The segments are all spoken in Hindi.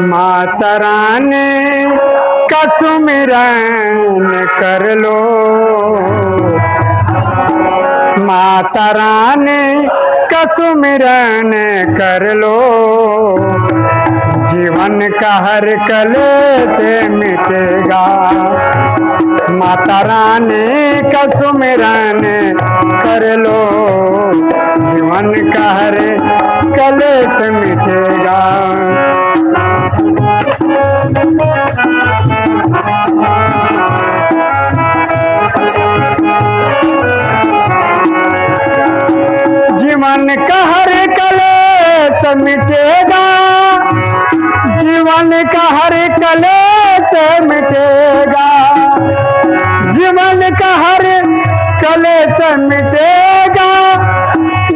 माता रानी का कर लो। माता रानी का कर लो। जीवन का हर कले से मिटेगा। माता रानी का सुमिरन कर लो। जीवन का हर कले से मिटेगा। जीवन का हर कलेश मिटेगा। जीवन का हर कलेश मिटेगा। जीवन का हर कलेश मिटेगा।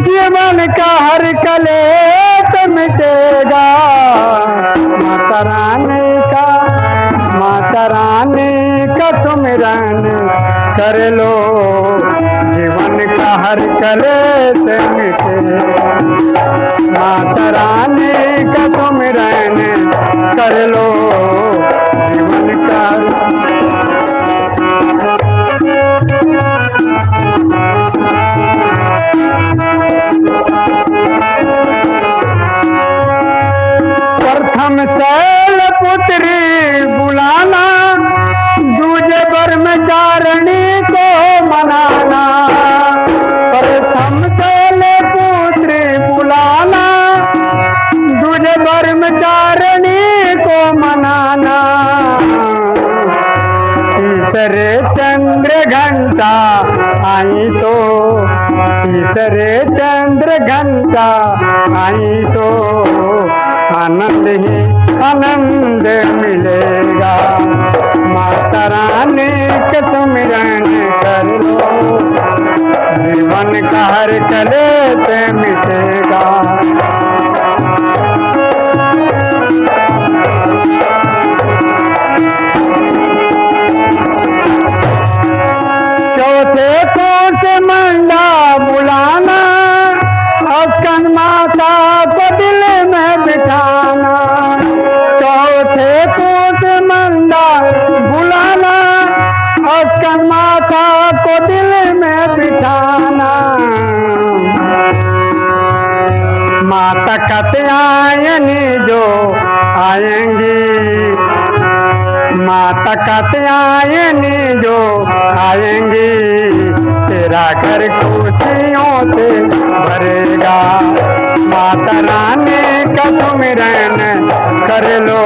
जीवन का हर कलेश मिटेगा। माता रानी का, माता रानी का सुमिरन कर लो। हर कलेश मिटेगा माता रानी का सुमिरन कर लो जीवन का। प्रथम शैल पुत्री बुलाना, दूजे ब्रह्मचारिणी को मनाना तीसरे चंद्र घंटा आई तो चंद्र घंटा आई तो आनंद ही आनंद मिलेगा। माता रानी के सुमिरन माता कत्यायनी जो आएँगी। माता कत्यायनी जो आएँगी। तेरा घर खुशियों से भरेगा। माता रानी का सुमिरन कर लो।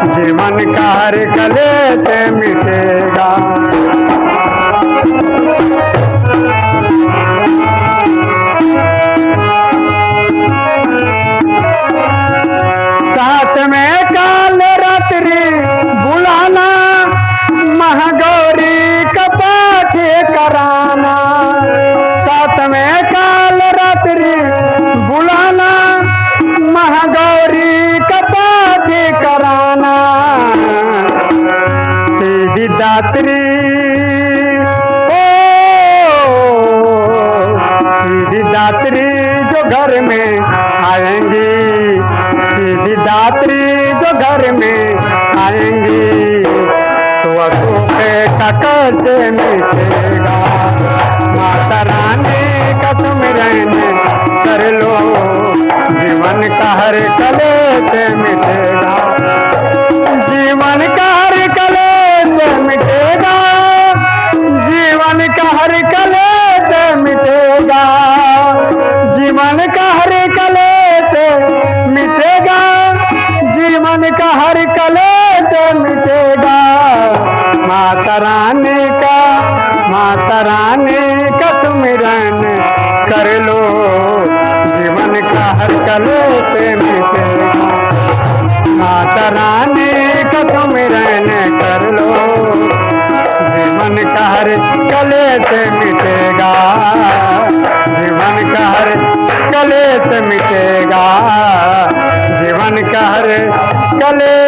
जीवन का कले से मिटेगा दात्री ओ सीधी दात्री जो घर में आएँगी, सीधी दात्री जो घर में आएँगी तो मिटेगा माता रानी का तुम रहने कर लो, जीवन का हर कले से माता रानी का सुमिरन कर लो। जीवन का हर कले माता रानी का सुमिरन कर लो। जीवन का हर कले से मिटेगा। जीवन का हर कले से मिटेगा। जीवन का हर कले